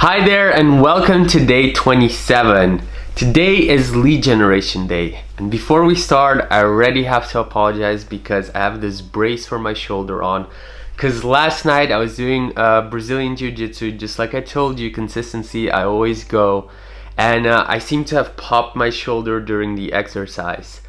Hi there and welcome to day 27. Today is lead generation day and before we start I already have to apologize because I have this brace for my shoulder on because last night I was doing uh, Brazilian Jiu-Jitsu just like I told you consistency I always go and uh, I seem to have popped my shoulder during the exercise.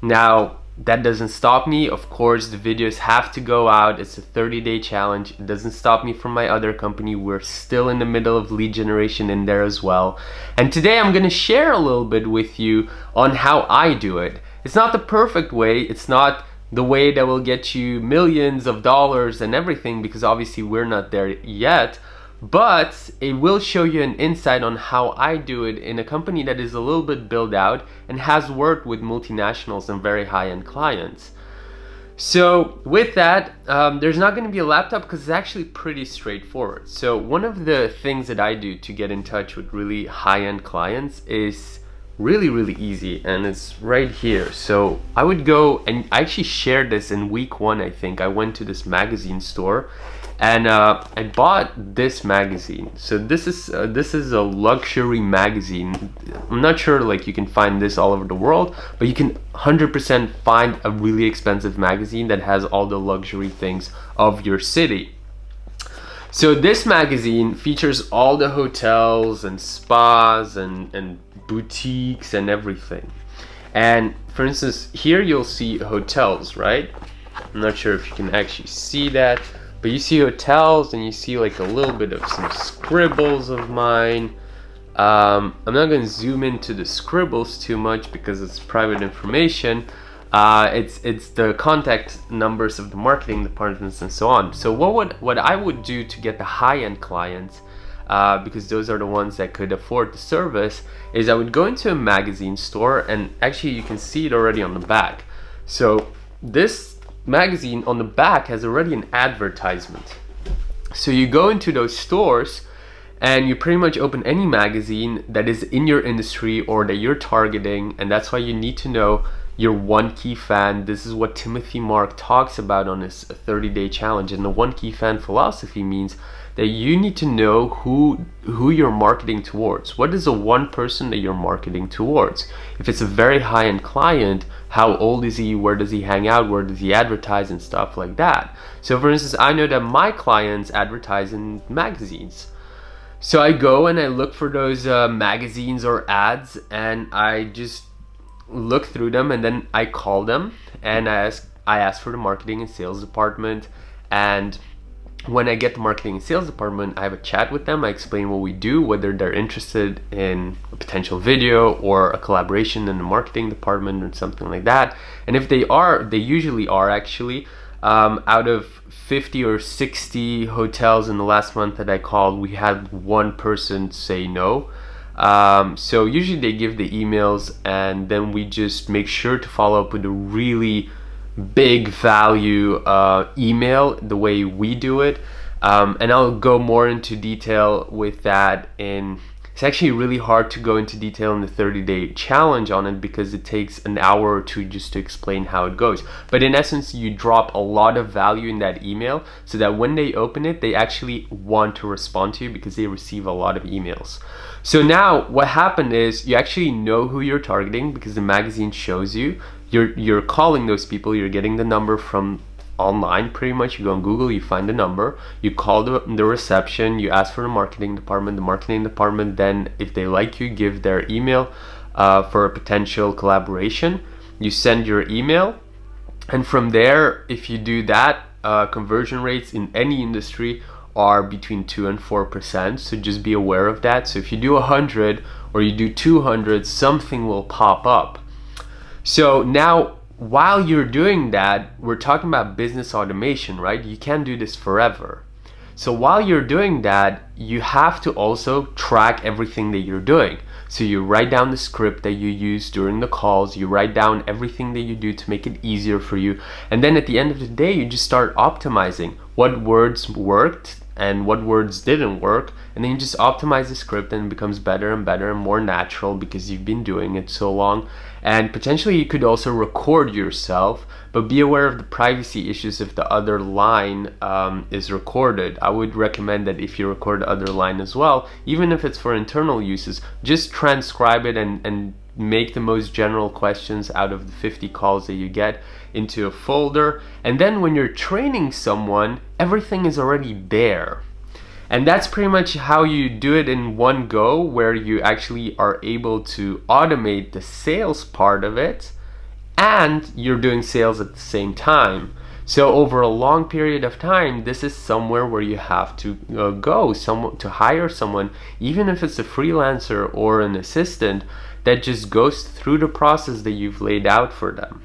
Now that doesn't stop me. Of course the videos have to go out. It's a 30 day challenge. It doesn't stop me from my other company. We're still in the middle of lead generation in there as well. And today i'm going to share a little bit with you on how i do it. It's not the perfect way. It's not the way that will get you millions of dollars and everything because obviously we're not there yet but it will show you an insight on how I do it in a company that is a little bit built out and has worked with multinationals and very high-end clients. So with that, um, there's not going to be a laptop because it's actually pretty straightforward. So one of the things that I do to get in touch with really high-end clients is really, really easy and it's right here. So I would go and I actually shared this in week one, I think. I went to this magazine store and uh, I bought this magazine. So this is uh, this is a luxury magazine. I'm not sure like you can find this all over the world, but you can 100% find a really expensive magazine that has all the luxury things of your city. So this magazine features all the hotels and spas and, and boutiques and everything. And for instance, here you'll see hotels, right? I'm not sure if you can actually see that but you see hotels and you see like a little bit of some scribbles of mine. Um, I'm not going to zoom into the scribbles too much because it's private information. Uh, it's it's the contact numbers of the marketing departments and so on. So what would what I would do to get the high-end clients, uh, because those are the ones that could afford the service, is I would go into a magazine store and actually you can see it already on the back. So this magazine on the back has already an advertisement. So you go into those stores and you pretty much open any magazine that is in your industry or that you're targeting and that's why you need to know your one key fan. This is what Timothy Marc talks about on his 30 day challenge and the one key fan philosophy means that you need to know who who you're marketing towards. What is the one person that you're marketing towards? If it's a very high-end client, how old is he? Where does he hang out? Where does he advertise and stuff like that? So for instance, I know that my clients advertise in magazines. So I go and I look for those uh, magazines or ads and I just look through them and then I call them and I ask I ask for the marketing and sales department and when I get the marketing and sales department, I have a chat with them. I explain what we do, whether they're interested in a potential video or a collaboration in the marketing department or something like that. And if they are, they usually are actually. Um, out of 50 or 60 hotels in the last month that I called, we had one person say no. Um, so usually they give the emails and then we just make sure to follow up with a really big value uh, email the way we do it. Um, and I'll go more into detail with that in it's actually really hard to go into detail in the 30 day challenge on it because it takes an hour or two just to explain how it goes. But in essence, you drop a lot of value in that email so that when they open it, they actually want to respond to you because they receive a lot of emails. So now what happened is you actually know who you're targeting because the magazine shows you you're you're calling those people you're getting the number from online pretty much. You go on google you find the number you call the, the reception you ask for the marketing department the marketing department then if they like you give their email uh, for a potential collaboration. You send your email and from there if you do that uh, conversion rates in any industry are between 2 and 4 percent. So just be aware of that. So if you do 100 or you do 200 something will pop up so now while you're doing that, we're talking about business automation, right? You can't do this forever. So while you're doing that, you have to also track everything that you're doing. So you write down the script that you use during the calls, you write down everything that you do to make it easier for you. And then at the end of the day, you just start optimizing what words worked and what words didn't work and then you just optimize the script and it becomes better and better and more natural because you've been doing it so long and potentially you could also record yourself but be aware of the privacy issues if the other line um, is recorded. I would recommend that if you record other line as well even if it's for internal uses just transcribe it and and make the most general questions out of the 50 calls that you get into a folder. And then when you're training someone everything is already there and that's pretty much how you do it in one go where you actually are able to automate the sales part of it and you're doing sales at the same time so over a long period of time, this is somewhere where you have to uh, go, some, to hire someone, even if it's a freelancer or an assistant, that just goes through the process that you've laid out for them.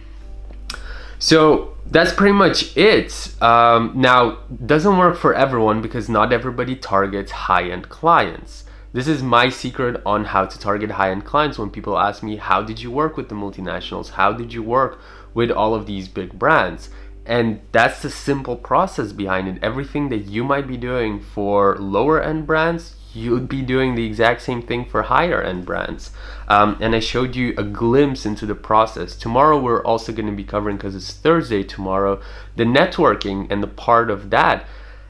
So that's pretty much it. Um, now, doesn't work for everyone because not everybody targets high-end clients. This is my secret on how to target high-end clients when people ask me, how did you work with the multinationals? How did you work with all of these big brands? And that's the simple process behind it. Everything that you might be doing for lower end brands, you'd be doing the exact same thing for higher end brands. Um, and I showed you a glimpse into the process. Tomorrow we're also going to be covering, because it's Thursday tomorrow, the networking and the part of that.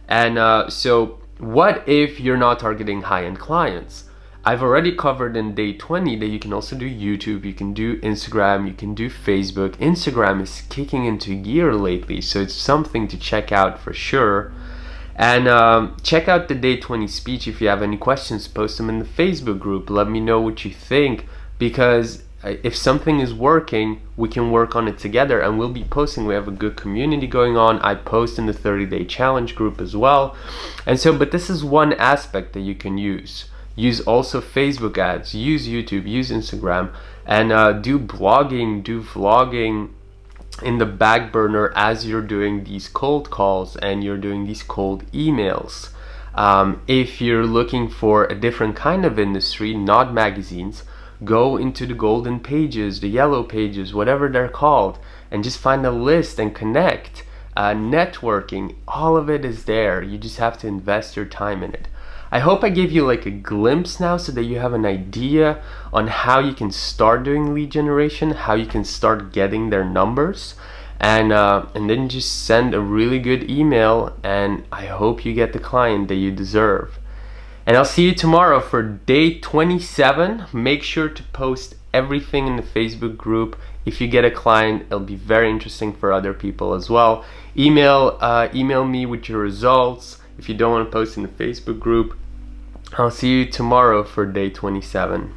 And uh, so what if you're not targeting high end clients? I've already covered in day 20 that you can also do YouTube, you can do Instagram, you can do Facebook. Instagram is kicking into gear lately, so it's something to check out for sure. And um, check out the day 20 speech. If you have any questions, post them in the Facebook group. Let me know what you think because uh, if something is working, we can work on it together and we'll be posting. We have a good community going on. I post in the 30 day challenge group as well. And so, but this is one aspect that you can use use also Facebook ads, use YouTube, use Instagram, and uh, do blogging, do vlogging in the back burner as you're doing these cold calls and you're doing these cold emails. Um, if you're looking for a different kind of industry, not magazines, go into the golden pages, the yellow pages, whatever they're called, and just find a list and connect. Uh, networking, all of it is there. You just have to invest your time in it. I hope I gave you like a glimpse now so that you have an idea on how you can start doing lead generation, how you can start getting their numbers and uh, and then just send a really good email and I hope you get the client that you deserve. And I'll see you tomorrow for day 27. Make sure to post everything in the Facebook group. If you get a client, it'll be very interesting for other people as well. Email, uh, email me with your results. If you don't want to post in the Facebook group, I'll see you tomorrow for day 27.